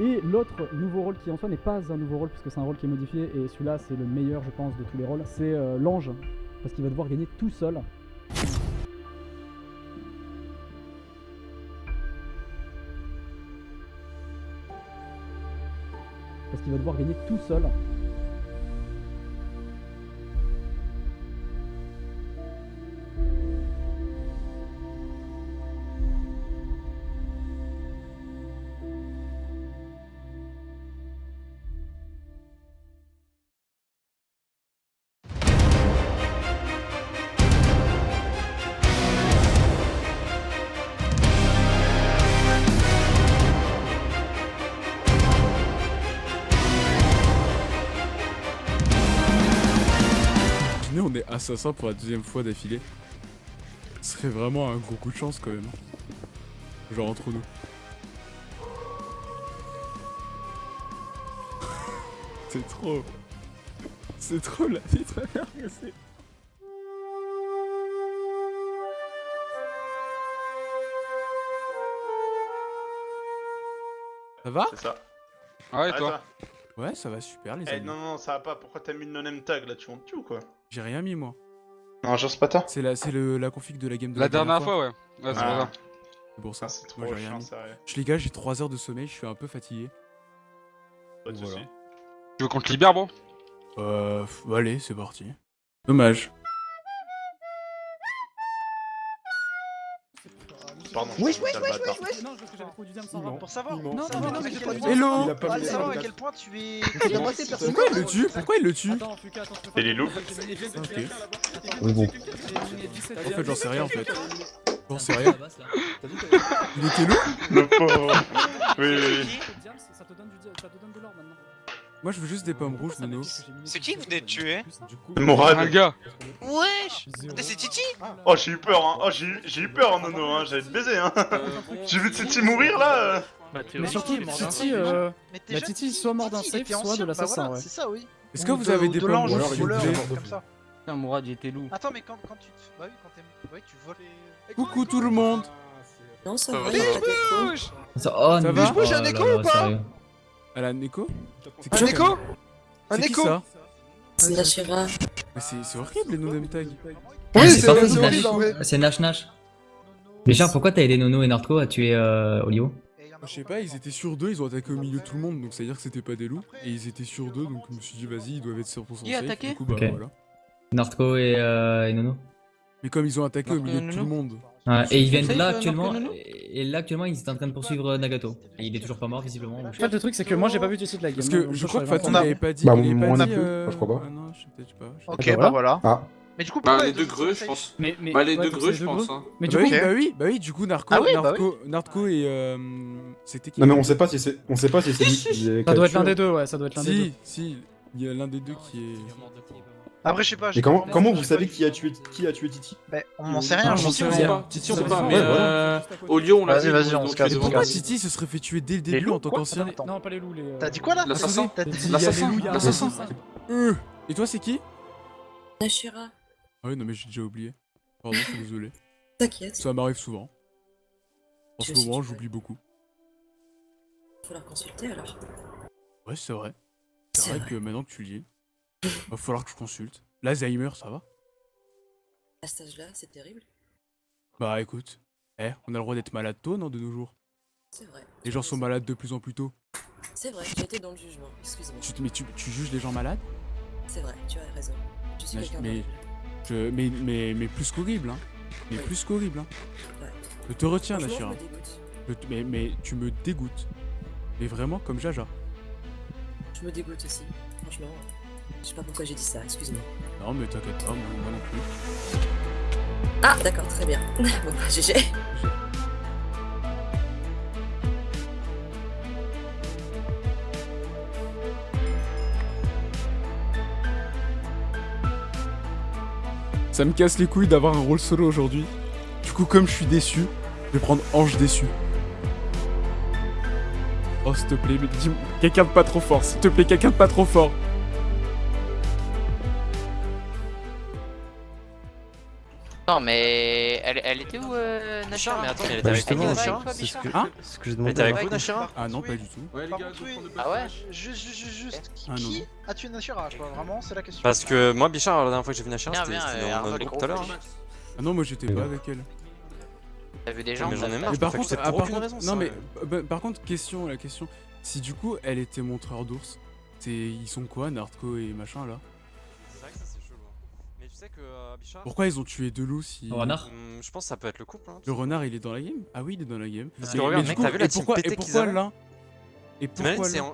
Et l'autre nouveau rôle qui en soi n'est pas un nouveau rôle puisque c'est un rôle qui est modifié et celui-là c'est le meilleur je pense de tous les rôles, c'est euh, l'ange parce qu'il va devoir gagner tout seul. Parce qu'il va devoir gagner tout seul. On est assassin pour la deuxième fois d'affilée. Ce serait vraiment un gros coup de chance quand même. Genre entre nous. C'est trop. C'est trop la vie mère que c'est. Ça va? C'est ça. Ouais, Ah, toi? Ouais, ça va super les Eh amis. non, non, ça va pas. Pourquoi t'as mis le non tag là? Tu montes tu ou quoi J'ai rien mis moi. Non, genre c'est pas toi. C'est la, c'est le- la config de la game de La dernière fois, ouais. Ouais, c'est Ah, pour ça. C'est pour ça. Ah, c'est trop Moi, j'ai rien chiant, mis. sérieux. Je les gars, j'ai 3 heures de sommeil, je suis un peu fatigué. Pas de Voilà. soucis. Tu veux qu'on te libère, bon Euh, allez, c'est parti. Dommage. Pardon. Wesh, wesh, wesh, wesh, wesh Non, parce que j'avais sans. Pour savoir, Non, non, non, point- non, Hello Il a pas Pour savoir à quel point tu es. Pourquoi il le tue Pourquoi il le tue Et faire- les loups Ok. Oui, bon. En fait, j'en sais rien en fait. J'en sais rien. Il était loup Le pauvre. Oui, ça te donne de l'or maintenant. Moi, je veux juste des pommes rouges, Nono. C'est qui que vous venez de tuer coup, Un Morad. gars Wesh Putain, C'est Titi Oh, j'ai eu peur, hein. Oh, j'ai eu- peur, hein, Nono, hein. J'allais te baiser, hein. J'ai vu Titi mourir là. euh. Mais surtout, Titi, euh, La jeune, Titi, soit mort d'un safe, soit de bah l'assassin, ouais. C'est ça, oui. Est-ce que Ou vous avez des de pommes rouges, comme ça. Putain, Mourad, j'étais loup. Attends, mais quand, quand tu. Bah oui, quand t'es. Bah oui, tu voles. Coucou tout le monde Non, ça Ça va, va, Ça, oh, Ça non. va Bouge, j'ai un écho ou pas. Elle a un écho Un écho Un écho ça C'est. Mais c'est horrible les no-name tags. Oui, c'est c'est horrible Nash. en vrai. C'est Nash Nash. Déjà, pourquoi t'as aidé Nono et Nardco à tuer euh, Olio Et il y en a Je sais pas, ils étaient sur deux, ils ont attaqué au milieu de tout le monde, donc ça veut dire que c'était pas des loups. Et ils étaient sur deux, donc je me suis dit vas-y, ils doivent être 100% Qui a safe. attaqué Du coup, bah voilà. Nardco et, euh, et Nono Mais comme ils ont attaqué au milieu de tout le monde. Et ils viennent Safe, là euh, actuellement. Et là actuellement, ils étaient en train de poursuivre euh, Nagato. Et il est toujours pas mort visiblement. En fait, le truc, c'est que moi, j'ai pas vu Titi de la game. Parce que je crois que Fatou pas. On a- n'avait pas dit. Bah, non dit. plus, je crois pas. Ah non, je sais peut-être pas. Ok, bah bah voilà. voilà. Ah, Mais du coup, Bah, les deux greux, je pense. Mais, mais, Bah, les ouais, deux greux, je pense. Hein. Mais bah du coup, oui, bah oui, bah oui, du coup, Narco, Ah oui, bah Narco, Narco et. euh, C'était qui non mais on sait pas si c'est, on sait pas si c'est lui qui est. ça doit être l'un des deux, ouais, ça doit être l'un des deux. Si, si, il y a l'un des deux qui est. Après, je sais pas. Mais j'ai comment, vous savez qui a tué, qui a tué Titi? Bah, on n'en sait rien, j'en sais rien. sait pas. Titi, on sait pas. dépend. Mais Ouais, euh, au lion, on l'a Vas-y, dit. vas-y, on se casse. Pourquoi. Titi se serait fait tuer dès le début en tant qu'ancien. Non, pas les loups, les. euh, T'as dit quoi là L'assassin T'as dit- L'assassin y y L'assassin. Euh, Et toi, c'est qui? La Shira. Ah oui, non, mais j'ai déjà oublié. Pardon, je suis désolé. T'inquiète, Ça m'arrive souvent. En ce moment, j'oublie beaucoup. faut la consulter alors. Ouais, c'est vrai. C'est vrai vrai. que maintenant que tu le dis, va falloir que je consulte. L'Alzheimer, ça va? À cet âge-là, c'est terrible. Bah écoute, eh, on a le droit d'être malade tôt, non, de nos jours? C'est vrai. Les gens sont malades de plus en plus tôt. C'est vrai, j'ai été dans le jugement, excuse-moi. Tu, mais tu, tu juges les gens malades? C'est vrai, tu as raison. Je suis Mais- quelqu'un mais- je, mais, mais, mais plus qu'horrible, hein. Mais Oui. plus qu'horrible, hein. Ouais. Je te retiens, Nashira. mais, mais tu me dégoûtes. Mais vraiment comme Jaja. Je me dégoûte aussi. Franchement, je sais pas pourquoi j'ai dit ça, excuse-moi. Non, mais t'inquiète pas, moi, moi non plus. Ah, d'accord, très bien. bon, bah, GG. Ça me casse les couilles d'avoir un rôle solo aujourd'hui. Du coup, comme je suis déçu, je vais prendre Ange déçu. Oh, s'il te plaît, mais dis quelqu'un de pas trop fort. S'il te plaît, quelqu'un de pas trop fort. Non mais elle, était où euh, Nashira Mais attends, elle était bah, avec hein C'est ce que, j'ai demandé. Elle était avec vous Nashira Ah non, pas du tout. Ah ouais Juste, juste, juste, qui ah, a tué Nashira Vraiment, c'est la question. Parce que moi, Bichard, la dernière fois que j'ai vu Nashira, c'était dans notre groupe tout à l'heure. Ah non, moi j'étais pas avec elle. T'as vu des gens J'en ai marre. Euh, mais par contre, ah, par contre non mais par contre, question, la question. Si du coup elle était montreur d'ours, ils sont quoi, Nardco et machin là? Euh, pourquoi ils ont tué Delou si... Le renard hmm, Je pense que ça peut être le couple. Hein, le renard, il est dans la game? Ah oui, il est dans la game. Parce que regarde, mec, t'as vu la team pourquoi, Et pourquoi là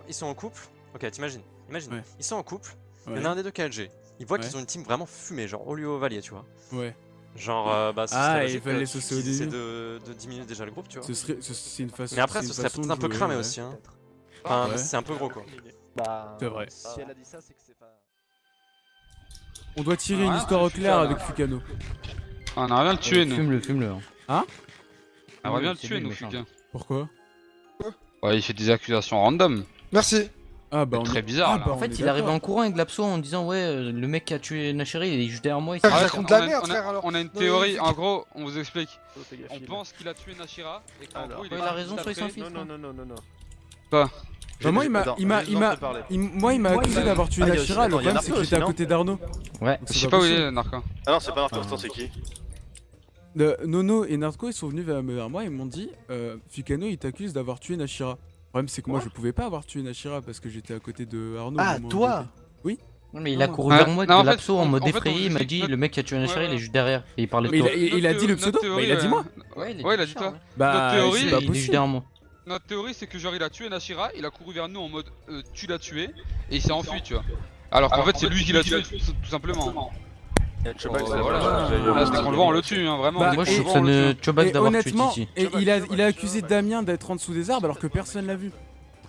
Ils sont en couple? Ok, t'imagines. Imagine. Ils sont en couple. Il y en a un des deux qui est Ils voient qu'ils ont une team vraiment fumée, genre au lieu au Valier, tu vois. Ouais. Genre, euh, bah, ce ah, il fallait saucer au début. de, de diminuer déjà le groupe, tu vois. C'est une façon. Mais après, ce serait peut-être un peu cramé aussi. Hein. Enfin, c'est un peu gros, quoi. Bah, c'est vrai. Si elle a dit ça, c'est que c'est pas. On doit tirer une ah, histoire au clair avec Fukano. Ah, on aimerait bien le tuer, nous. Fume-le, fume-le. Hein ah, On aimerait bien le tuer, nous, Fukano. Pourquoi Ouais, il fait des accusations random. Merci. Ah bah on très bizarre. Ah, bah, en fait, il arrive en courant avec l'abso en disant ouais, euh, le mec qui a tué Nacheri, il est juste derrière moi. Il ah, raconte on la merde, frère. On a une théorie. En gros, on vous explique. On pense qu'il a tué Nachira et il, il a raison, soit il s'en fiche. Non, non, non, non, non. Pas. Bah moi, il m'a, il m'a, il m'a, moi, il m'a accusé d'avoir tué Nashira. Le problème, c'est que j'étais à côté d'Arnaud. Ouais. Je sais pas où il est, Narco. Ah non, c'est pas Narco, euh, c'est qui? Nono et Narco, ils sont venus vers moi et m'ont dit, euh, Fukano, il t'accuse d'avoir tué Nashira. Le problème, c'est que moi, je pouvais pas avoir tué Nashira parce que j'étais à côté de Arnaud. Ah, toi Oui. Non mais il a couru ah, vers moi avec l'abso en mode effrayé, il m'a dit le mec qui a tué Nashira il est juste derrière et il parlait de toi. Il a dit le pseudo, il a dit moi. Euh, ouais il a dit toi. Hein. Bah il est juste derrière moi notre théorie c'est que genre il a tué Nashira, il a couru vers nous en mode euh, tu l'as tué et il s'est enfui tu vois. Alors qu'en fait c'est lui qui l'a tué tout simplement. On le tue, hein, vraiment. Bah, il a, il a accusé Damien d'être en dessous des arbres alors que personne l'a vu.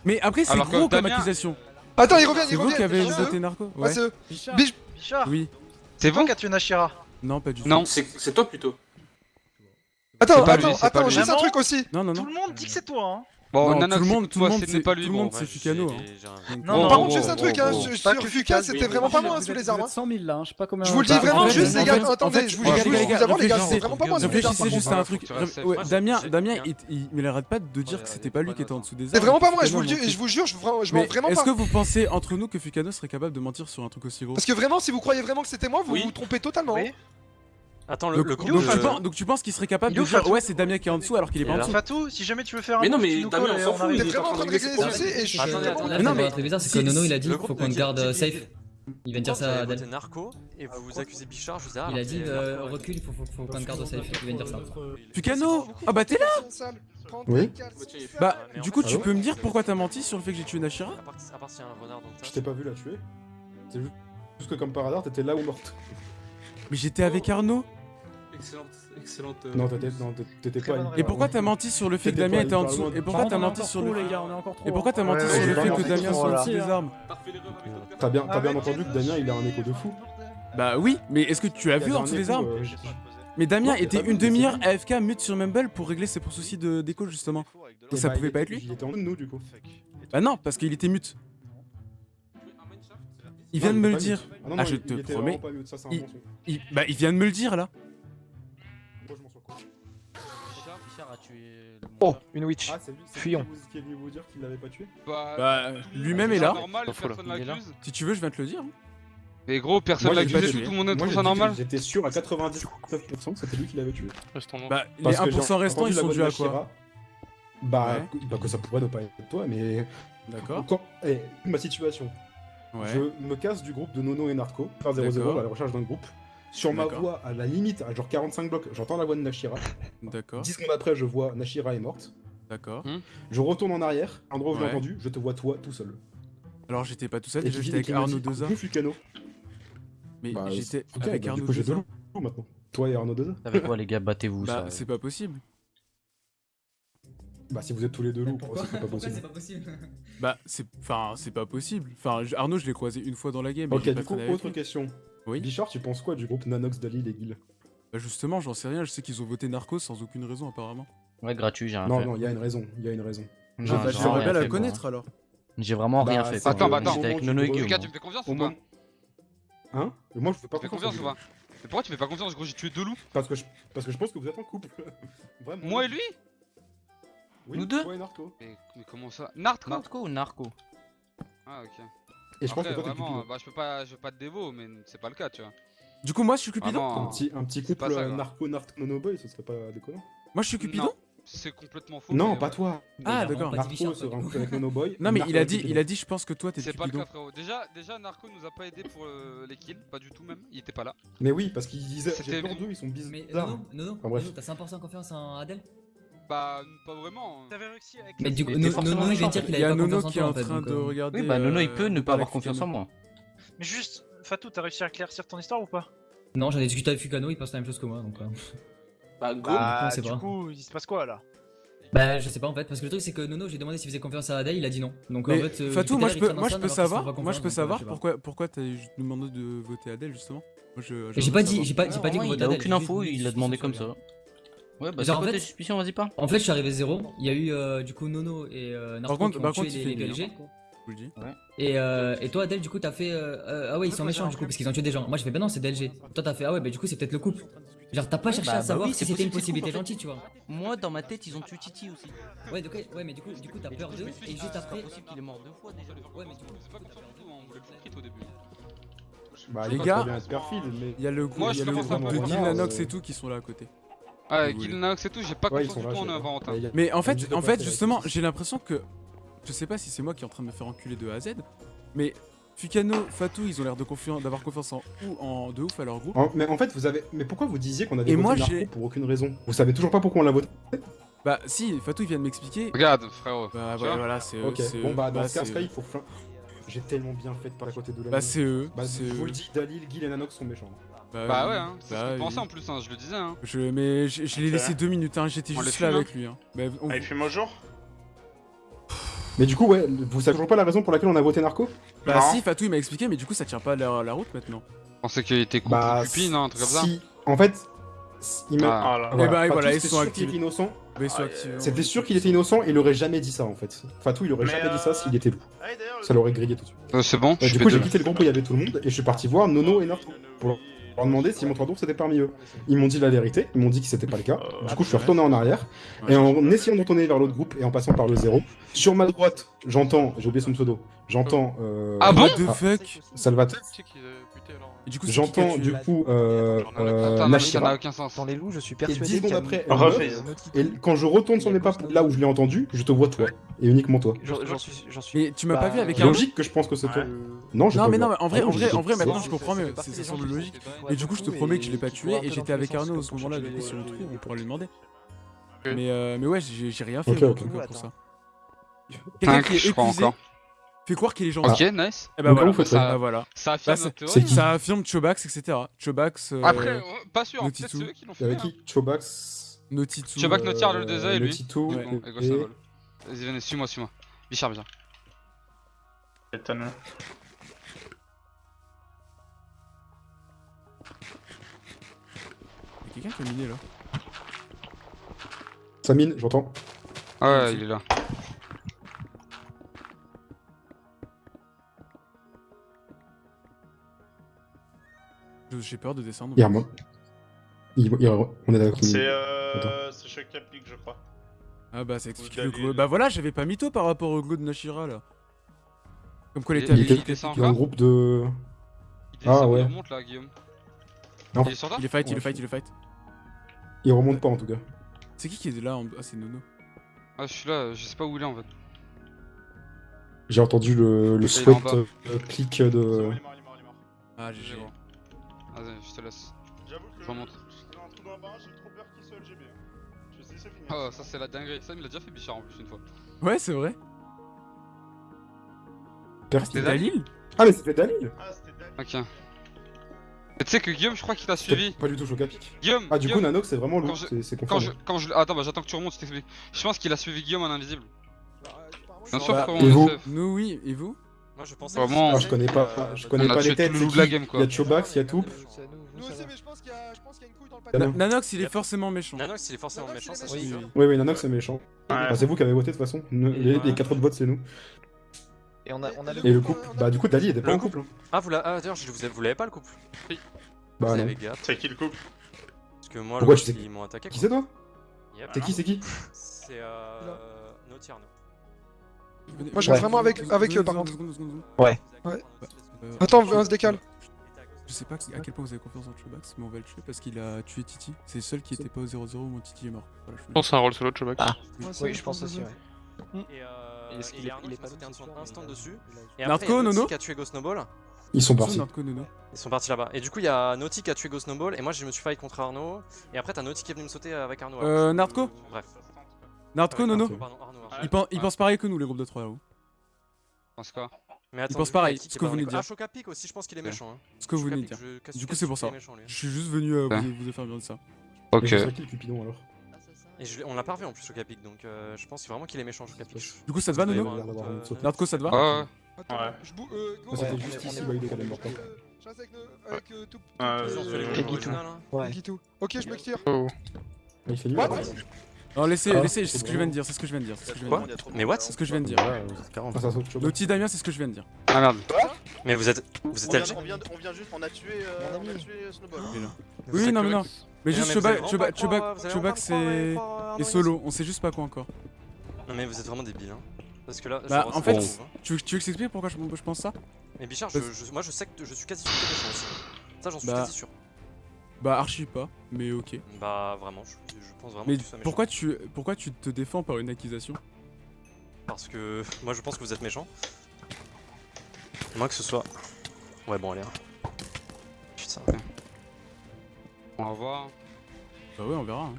Mais après, c'est gros comme accusation. Attends, il revient. C'est vous qui avez voté Narco ah, Oui. C'est vous qui a tué Nashira Non, pas du tout. Non, c'est toi plutôt. Attends, pas attends, lui, juste un truc aussi. Non, non, non. Tout le monde dit que c'est toi. Hein. Bon, tout le monde, tout le monde, c'est pas lui. Tout le monde, c'est Fukano. Non, par contre, juste un truc, hein, sur Fuka, c'était vraiment pas moi sous les armes. 100 000 là, je sais pas combien. Je vous le dis vraiment juste, les gars. Attendez, je vous le dis les gars, c'est vraiment pas moi sous les juste un truc. Damien, Damien, il arrête pas de dire que c'était pas lui qui était en dessous des armes. C'est vraiment pas moi, je vous le dis, je vous jure, je mens vraiment pas. Est-ce que vous pensez entre nous que Fukano serait capable de mentir sur un truc aussi gros? Parce que vraiment, si vous croyez vraiment que c'était moi, vous vous trompez totalement. Attends, le, donc, le donc, tu penses, donc, tu penses qu'il serait capable de Fatou. dire ouais c'est Damien qui est en dessous alors qu'il est pas en dessous Fatou, si jamais tu veux faire un Mais non mais Damien on s'en fout, il est en train de et je suis... Non mais c'est bizarre, c'est que Nono il a dit qu'il faut qu'on garde euh, safe. Il vient de dire ça à Adel. narco et ah, vous vous accusez Bichard, je vous ai Il a dit euh, recul, il faut qu'on garde safe, il vient de dire ça. Pucano Ah bah t'es là Oui bah, bah du coup tu ah peux me dire pourquoi t'as menti sur le fait que j'ai tué Nashira? Je t'ai pas vu la tuer. C'est juste que comme par hasard t'étais là ou morte. Mais j'étais avec Arnaud Excellente, excellente. Non, t'étais pas. Et pourquoi t'as menti sur le fait que Damien était en dessous Et pourquoi t'as menti sur le. Et pourquoi t'as menti sur le fait que Damien soit en dessous des armes T'as bien, bien entendu que Damien il a un écho de fou. Bah oui, mais est-ce que tu as vu en dessous des armes euh, mais Damien était une demi-heure AFK mute sur Mumble pour régler ses soucis d'écho justement. Donc ça bah, pouvait pas être lui Il était en nous du coup. Bah non, parce qu'il était mute. Il vient de me le dire. Ah, non, ah, non, je il, te il promets. Ça, il, il, bah, il vient de me le dire là. Moi, je quoi. Richard, Richard a tué le oh, une witch. Ah, lui, Fuyons. Qui est venu vous dire qu'il l'avait pas tué Bah, bah lui-même est là. Normal, là. Si tu veux, je viens te le dire. Hein. Mais gros, personne l'a accusé, tout le monde trouve ça normal. J'étais sûr à 99% que c'était lui qui l'avait tué. Bah, les 1% restants, ils sont dus à quoi hein. bah, bah, que ça pourrait ne pas être toi, mais. D'accord. Eh, Ma situation. Je me casse du groupe de Nono et Narco, faire 0 à la recherche d'un groupe. Sur ma voix, à la limite, à genre 45 blocs, j'entends la voix de Nashira. D'accord. 10 secondes après, je vois Nashira est morte. D'accord. Hmm. Je retourne en arrière, endroit où j'ai entendu, je te vois toi tout seul. Alors j'étais pas tout seul, j'étais avec Arnaud Deza. Cano. Mais bah, j'étais avec Arnaud Deza. maintenant. Toi et Arnaud Deza. Avec quoi les gars, battez-vous bah, ça. Euh c'est pas possible. Bah si vous êtes tous les deux loups, pourquoi c'est pas possible pas possible Bah c'est enfin c'est pas possible. Enfin Arnaud, je l'ai croisé une fois dans la game. Ok, du coup autre question. Oui. Bichard, tu penses quoi du groupe Nanox Dali et Guil Bah justement, j'en sais rien. Je sais qu'ils ont voté Narcos sans aucune raison apparemment. Ouais, gratuit, j'ai rien non, fait. Non, non, il y a une raison. Il y a une raison. Je vais pas la connaître alors. J'ai vraiment rien bah, fait. Attends, bah attends. avec Nono et tu me fais confiance ou pas Hein? Moi, je fais pas confiance. ou pas? Mais pourquoi tu fais pas confiance? Gros, j'ai tué deux loups. Parce que, je, parce que je pense que vous êtes en couple. Moi et lui? Oui, Nous deux et Narco. mais, mais comment ça? Nart quoi Narco ou narco? Ah, ok. Et je pense que toi t'es vraiment, Cupido. bah je peux pas, je veux pas te dévo, mais c'est pas le cas, tu vois. Du coup, moi je suis Cupidon Vraiment, Un petit, un petit c'est couple ça, euh, narco narco nono boy, ce serait pas déconnant. Moi je suis Cupidon? Non, c'est complètement faux. Non, pas ouais. toi. Ah, d'accord. Narco se rencontre avec nono boy. Non, mais Narco il a dit, il a dit, je pense que toi t'es C'est pas le cas, frérot. Déjà, déjà, Narco nous a pas aidé pour euh, les kills, pas du tout même. Il était pas là. Mais oui, parce qu'ils disaient. J'ai peur d'eux, ils sont Mais bizarres. Nono, Nono, Enfin, bref. Nono, t'as 100% confiance en Adèle? Bah, pas vraiment. T'avais réussi avec. Mais du coup, Nono, de méchant. dire qu'il avait pas Nono confiance en qui est en train de euh, regarder. Oui, bah Nono il euh, peut ne pas avoir confiance en moi. Mais juste, Fatou, t'as réussi à éclaircir ton histoire ou pas? Non, j'en ai discuté avec Fukano, il pense la même chose que moi donc. euh, Bah, go. Bah, on sait du pas. coup, il se passe quoi là? Bah, je sais pas en fait, parce que le truc c'est que Nono, j'ai demandé s'il faisait confiance à Adèle, il a dit non. Donc en fait, euh, Fatou, moi je peux, moi je savoir, moi je peux je pourquoi, pourquoi t'as demandé de voter Adèle justement? Moi je. J'ai pas dit, j'ai pas, j'ai pas dit qu'on Adèle, aucune j'ai info, il a dit demandé que comme ça. Ouais, bah Genre, c'est en fait- vas-y pas. En fait, je suis arrivé zéro. Il y a eu euh, du coup Nono et euh, Narco contre- qui ont par tué contre, les, fait. Je le dis. Et, euh, et toi, Adèle, du coup, t'as fait. euh, euh, ah ouais, ils sont méchants du coup parce qu'ils ont tué des gens. Moi, j'ai fait, bah non, c'est DLG. Toi, t'as fait, ah ouais, bah du coup, c'est peut-être le couple. Genre, t'as pas cherché bah, à bah savoir oui, si c'est c'était une c'est possibilité en gentille, tu vois. Moi, dans ma tête, ils ont tué Titi aussi. Ouais, donc, ouais, mais du coup, du coup, t'as peur d'eux et juste C'est après. pas possible qu'il est mort deux fois déjà. Ouais, mais du coup, C'est pas tout, hein, on voulait le crit au début. Bah, Les gars. Il y a le groupe, Moi, il y je a le commence à groupe de Nanox euh. et tout qui sont là à côté. Ouais, Vous Kill voulez. Naox et tout, j'ai pas Ouais, confiance du tout en Valentin. Mais en fait, en fait, justement, j'ai l'impression que. Je sais pas si c'est moi qui est en train de me faire enculer de A à Z, mais Fukano, Fatou, ils ont l'air de confiance, d'avoir confiance en ou en de ouf à leur groupe. En- mais en fait, vous avez. Mais pourquoi vous disiez qu'on avait Et voté moi, Narco j'ai- pour aucune raison? Vous savez toujours pas pourquoi on l'a voté Bah si, Fatou il vient de m'expliquer. Regarde, frérot. Bah voilà, voilà, c'est eux. Ok, c'est bon bah dans ce c'est cas, il faut. fin- J'ai tellement bien fait de pas à côté de la Bah c'est eux. Bah, c'est je vous eux. le dis, Dalil, Gil et Nanox sont méchants. Bah ouais, hein, c'est ce Bah qu'on oui. pensait en plus, hein, je le disais. Hein. Je, mais je, je l'ai laissé deux minutes, hein, j'étais On juste là avec lui. Hein. Bah, on- Ah, il fume au jour Mais du coup, ouais, vous savez toujours pas la raison pour laquelle on a voté Narco? Bah Non. si, Fatou il m'a expliqué, mais du coup ça tient pas la, la route maintenant. Je pensais qu'il était couple Bah, cupine, hein, un truc comme ça. si. En fait, il me. Ah. Ah là. Eh bah, et Fatou, voilà, ils c'était sont sûr qu'il actifs. était innocent. Bah Ah, actifs. C'était sûr qu'il était innocent et il aurait jamais dit ça en fait. Fatou, il aurait Mais, jamais dit euh, ça s'il était loup. Ah, Ça l'aurait grillé tout de suite. Euh, c'est bon, je du coup, j'ai quitté le groupe où il y avait tout le monde et je suis parti voir Nono et Narco leur demander si mon tour c'était parmi eux. Ils m'ont dit la vérité, ils m'ont dit que c'était pas le cas. Euh, Du coup, je suis retourné en arrière et en essayant de retourner vers l'autre groupe et en passant par le zéro, sur ma droite, j'entends, j'ai oublié son pseudo, j'entends euh, Ah bon What the fuck Salvatore. Et J'entends du coup euh, euh, mais ça n'a Nashira. aucun sens. Dans les loups, je suis Et persuadé. 10 secondes après, et quand je retourne son épaule là où je l'ai entendu, je te vois toi et uniquement toi. J'en j'en suis. j'en suis- Mais tu m'as pas vu Bah, avec C'est un. logique que je pense que c'est toi. Non, j'ai Non pas mais vu. non, mais en vrai, Ah en vrai, en vrai, maintenant je comprends mieux. des ça semble logique. Et du coup, je te promets que je l'ai et pas tué et j'étais avec Arnaud à ce moment-là, du coup, si on le trouve, on pourra lui demander. Mais euh, mais ouais, j'ai rien fait pour ça. Quelqu'un qui est je crois épuisé, encore. Fait croire qu'il est gentil. Ok, nice. Et bah Donc, voilà, ça, ça. bah voilà. Ça Bah, affirme théorie. qui Ça affirme Chobax, etc. Chobax, euh, Après, euh, pas sûr, peut-être c'est eux qui l'ont fait. hein. qui Chobax. Notitu. Chobax, euh, le Deza et lui. Ça. Vas-y, venez, suis-moi, suis-moi. Bichard, Bichard. Étonne. Il y a quelqu'un qui a miné là. Samine, j'entends. Ouais, il est là. J'ai peur de descendre. Il remonte. Il, il- on est d'accord. C'est euh. C'est Choc applique, je crois. Ah bah ça explique le glow. Bah voilà, j'avais pas mytho par rapport au glow de Nashira là. Comme quoi Il- était Il avec le encore groupe de. Il Ah, ouais. il remonte là, Guillaume. Non. Il est sur toi Il est fight, il est Ouais, fight, il est fight. Il remonte pas en tout cas. C'est qui qui est là en... Ah c'est Nono. Ah, je suis là, je sais pas où il est en fait. J'ai entendu le, le sweat euh, clic de. il est mort, il est mort, il est mort. Ah GG. Vas-y, je te laisse. J'avoue que. Je remonte. J'étais dans un trou dans la barre, j'ai trop peur qu'il soit LGB. Je sais, c'est fini. Oh, ça c'est la dinguerie. Ça, il a déjà fait Bichard en plus une fois. Ouais c'est vrai. C'était Dalil Ah, mais c'était Dalil Ah, c'était Dalil. Ok. Mais tu sais que Guillaume, je crois qu'il t'a suivi. Pas du tout choc à pic. Guillaume, Ah, du coup, Nanox, c'est vraiment lourd, je- c'est quand je, confirmé. quand je, attends, bah j'attends que tu remontes, je t'explique. Je pense qu'il a suivi Guillaume en invisible. Bien sûr, Bah, frérot. Nous oui, et vous? Moi je pense Vraiment. Je connais pas, je connais On a pas les têtes. le. Il y a Chobax, il y a Toup. Nous aussi, mais je pense qu'il y a une couille dans le non. Nanox il est forcément méchant. Nanox il est forcément Nanox, méchant, c'est sûr. Oui, oui, Nanox, c'est méchant. Enfin, c'est vous qui avez voté de toute façon. Les, les quatre autres votes, c'est nous. Et on a, on a Et le couple, bah du coup, Dali était pas Le en couple. hein. Ah, vous l'avez ah, d'ailleurs, je vous vous l'avez pas le couple Bah Vous non. C'est qui le couple Parce que moi, Pourquoi le tu sais ils m'ont attaqué. Qui c'est toi Yep. C'est qui, c'est qui C'est euh. Arnaud. Moi, je reste vraiment avec, avec eux par contre. Ouais. Ouais. Euh, Attends, on se décale. Je sais pas à quel point vous avez confiance en Chobax, mais on va le tuer parce qu'il a tué Titi. C'est le seul qui était pas au 0-0 où mon Titi est mort. Voilà, je Je pense que c'est un rôle solo de Chobax. Ouais, Oui, je pense aussi, ouais. Et, euh, est-ce qu'il et est- Arnaud il est pas sauté un, instant dessus. il a- Et Narco, après, il y a Nono qui a tué Go Snowball. Ils sont partis. Ils sont partis là-bas. Et du coup, il y a Naughty qui a tué Go Snowball. Et moi, je me suis fight contre Arnaud. Et après, t'as Naughty qui est venu me sauter avec Arnaud. Euh, Nardco Bref. Nardco, Avec Nono Arnaud. Ils pensent, ils pensent pareil que nous, les groupes de 3 là-haut. pense quoi? Mais attends, du il a pareil, ce que vous venez de co- dire. Ah, Chocapic aussi, je pense qu'il est Ouais. méchant. hein. Ce que vous venez de dire. Du coup, c'est pour ça. Je suis juste venu euh, Ouais. vous, vous faire bien de ça. Ok. C'est qui le Cupidon alors Et je on l'a pas revu en plus, Chocapic. Donc, euh, je pense vraiment qu'il est méchant, Chocapic. Du coup, ça te va, Nono sauter. Nardco, ça te va Ouais, je bou- euh, go, Ah, c'était juste ici, on- quand même, euh, important. Je reste avec, euh, avec euh, tout. euh, euh, Guitou. hein. Ok, je me tire. Oh. Il fait là-bas. Non, laissez, Ah, laissez, c'est ce que je viens de dire, c'est ce que je viens de dire. c'est ce que je viens de Quoi dire. Mais what C'est ce que je viens de dire. Ouais, vous êtes 40. Ah, ça saute Chobax. Naughty Damien, c'est ce que je viens de dire. Ah merde. Mais vous êtes. Vous êtes on, vient, on vient juste, on a tué, euh, on a tué Snowball. Oui, non, mais non. Mais juste pas c'est. Et solo, on sait juste pas quoi encore. Non, mais vous êtes vraiment débiles. Hein. Parce que là, Bah, en fait, hein. tu veux, tu veux que je t'explique pourquoi je, pense ça? Mais Bichard, moi je sais que je suis quasi sûr que t'es méchant aussi. Ça, j'en suis Bah, quasi sûr. Bah, archi pas, mais ok. Bah, vraiment, je, je pense vraiment Mais que tu sois méchant. pourquoi tu, pourquoi tu te défends par une accusation? Parce que moi je pense que vous êtes méchant. Moi que ce soit. Ouais, bon, allez. hein. Putain. On va voir. Bah ouais, on verra. hein.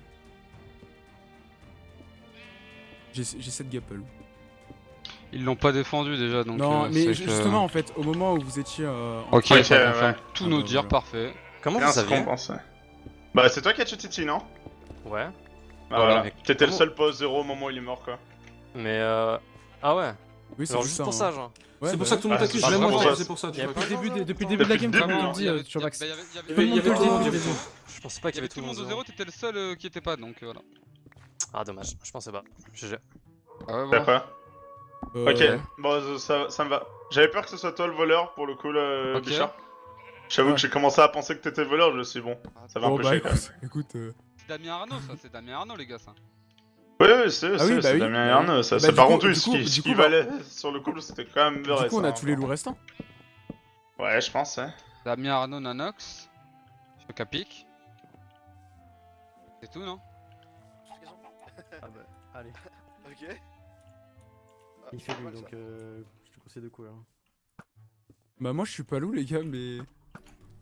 J'ai j'ai 7 Gapple. Ils l'ont pas défendu déjà donc. non, euh, mais que- justement, en fait, au moment où vous étiez. euh, en- Ok, ça confirme ouais. tous Ah nos bah parfait. Comment vous saviez. Bah, c'est toi qui as tué Titi, non? Ouais. Bah Voilà, T'étais le seul au zéro au moment où il est mort, quoi. Mais euh. Ah ouais Oui, c'est juste pour hein. ça, genre. Ouais, C'est bah pour ça que tout le monde t'accuse, pas moi pour c'est ça. pour ça. Depuis le début, de- le la le game, hein. dit, Il y avait- Chobax. il y avait- tout le le. Je pensais pas qu'il y avait Tout le monde au zéro. t'étais le seul euh, qui était pas donc euh, voilà. Ah, dommage, je pensais pas. GG. Ah ouais, bon. D'accord. Euh, Ok, bon, ça, ça me va. J'avais peur que ce soit toi le voleur pour le coup, là, Ok. Bichard. J'avoue Ouais. que j'ai commencé à penser que t'étais le voleur, je me suis dit, bon, ça va un Bon, peu bah chier écoute, écoute. euh, C'est Damien Arnaud ça, c'est Damien Arnaud les gars ça. Oui, oui, c'est Ah oui, bah oui, Damien Arnaud, ça, Bah, c'est du par coup- contre, du ce qui, du ce qui bah- valait sur le couple, c'était quand même Du vrai. coup, on ça, a hein, tous les loups restants. Ouais, je pense, ouais. Damien Arnaud Nanox. Chocapic. C'est tout non? Ah bah, allez. Ok. Il fait lui, donc euh, je te conseille de courir. Bah, moi, je suis pas loup, les gars, mais.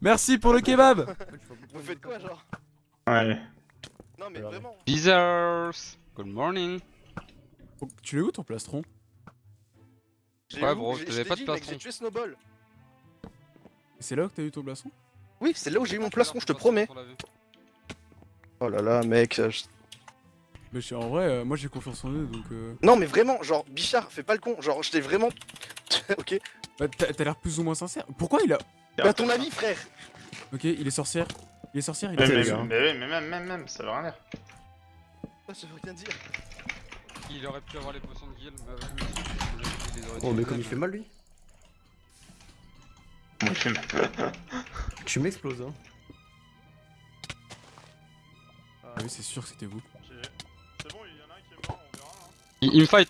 Merci pour le kebab Vous faites quoi, genre Ouais. Non, mais vraiment. Beezers. Good morning. Oh, Tu l'as où ton plastron? Ouais, bro, t'avais je t'ai pas de plastron. J'ai tué Snowball. C'est là où que t'as eu ton plastron? Oui, c'est là où j'ai eu mon plastron, je te promets. Oh là là, mec. je- Mais en vrai, euh, moi j'ai confiance en eux donc. Euh... Non, mais vraiment, genre, Bichard, fais pas le con. Genre, je t'ai vraiment. ok. Bah, t'as l'air plus ou moins sincère. Pourquoi il a. Bah, ton avis, frère. Ok, il est sorcière. Il est sorcière, il est mais, sorcière. mais, oui, mais même, même, même, ça veut rien dire. Ça veut rien dire. Il aurait pu avoir les potions de guild, mais avec lui, il les aurait Oh, mais comme il fait mal lui. Moi, je fume. Tu m'exploses, hein. Ah oui, c'est sûr que c'était vous. C'est bon, il y en a un qui est mort, on verra. Hein. Il, il me fight.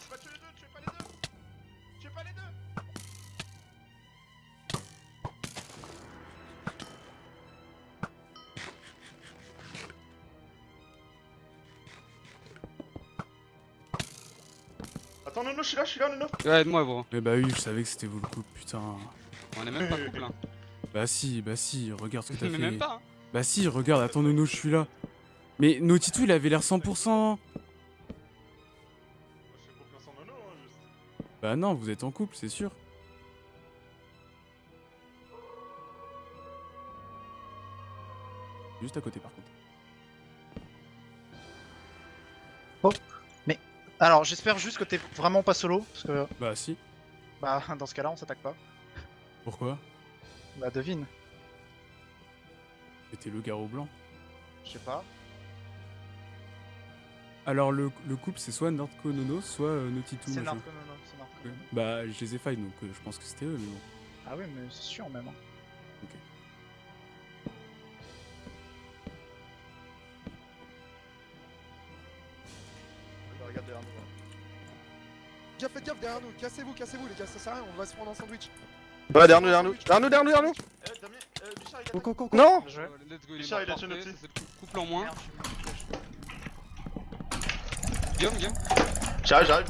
Suis là, je suis là, Nono Ouais, aide-moi, bro. Mais bah oui, je savais que c'était vous le coup, putain. On est même pas couple, hein. Bah si, bah si, regarde ce que t'as fait. même pas, hein. Bah si, regarde, attends Nono, je suis là. Mais Notitou, il avait l'air 100%. Bah non, vous êtes en couple, c'est sûr. Juste à côté par contre. Oh. Alors, j'espère juste que t'es vraiment pas solo, parce que. Bah si. Bah, dans ce cas-là, on s'attaque pas. Pourquoi? Bah, devine. C'était le garrot blanc. Je sais pas. Alors le, le couple c'est soit Nordco Nono, soit euh, Notitou. C'est machin. Narco, non, non, c'est. Ouais. Bah je les ai failles donc euh, je pense que c'était eux mais bon. Ah oui, mais c'est sûr, même. hein. Derrière nous. Gaffe, faites gaffe derrière nous, cassez-vous, cassez-vous les gars, ça sert à rien, on va se prendre un sandwich. Ouais, derrière nous, derrière nous. Derrière nous, derrière nous, derrière nous. Eh, Damien, euh, Bichard, il a Go, go, go, go. Non Euh, Let's go, il Bichard, il a tué notre cou- couple en moins. Guillaume, Guillaume. J'arrive, j'arrive.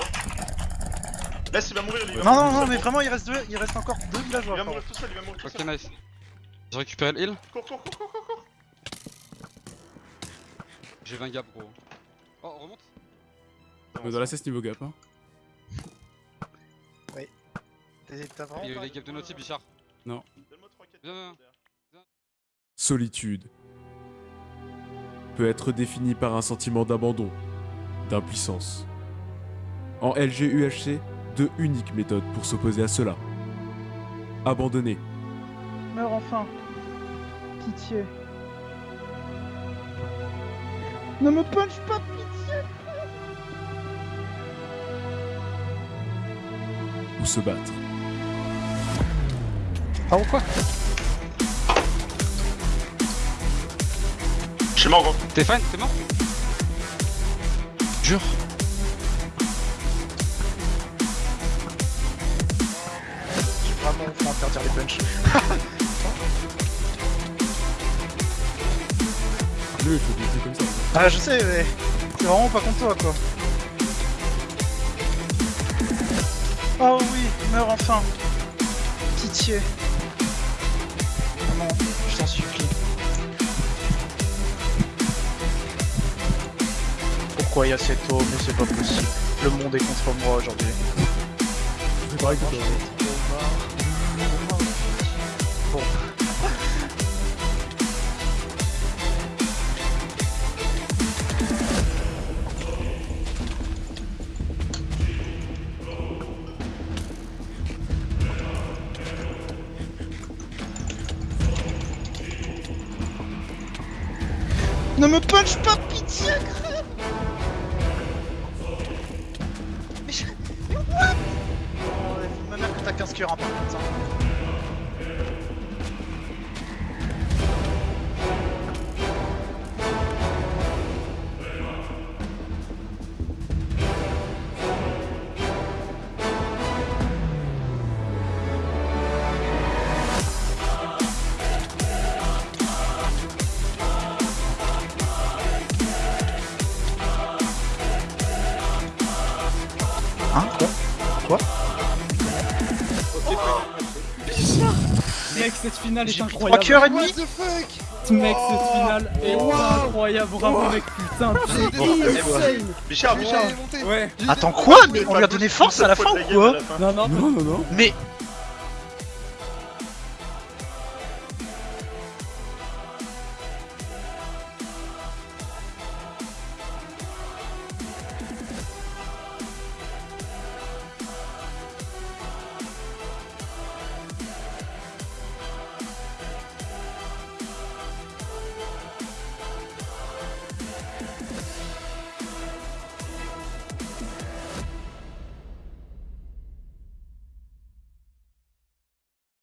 Laisse, il va mourir lui. il va Non, non, non, mais vraiment, il reste deux, il reste encore deux Il villageois. va pardon. mourir tout seul, il va mourir tout Ok, seul. nice. J'ai récupéré le heal. Cours, cours, cours, cours, cours. J'ai 20 gaps, gros. Oh, remonte. Mais dans la cesse niveau gap, hein. T'es- T'as vraiment. Il y a les gaps de Naughty, Bichard. Non. Donne-moi 3 4 Viens, viens. Solitude peut être définie par un sentiment d'abandon, d'impuissance. En LGUHC, deux uniques méthodes pour s'opposer à cela. Abandonner, Meurs enfin. Pitié. Ne me punch pas, pitié. Ou se battre. Ah ou quoi Je suis mort, gros. T'es fine, t'es mort Jure. J'ai vraiment faut interdire les punchs. Lui, il faut comme ça. Ah, je sais, mais c'est vraiment pas contre toi, quoi. Oh oui, meurs enfin. Pitié. Non, je t'en supplie. Pourquoi il y a cette eau Mais c'est pas possible. Le monde est contre moi aujourd'hui. C'est pareil que Ne me punch pas, pitié, crème Mais je... Mais what? Oh, me dire que t'as 15 cœurs, hein, par contre, Mec, cette finale est incroyable. 3 cœurs et demi What the fuck Mec, cette finale est incroyable. Bravo, mec, putain. Bichard, Bichard. Allez, montez. Ouais. Attends quoi Mais on lui a donné force à la fin ou quoi? Non, non, non, non, non. Mais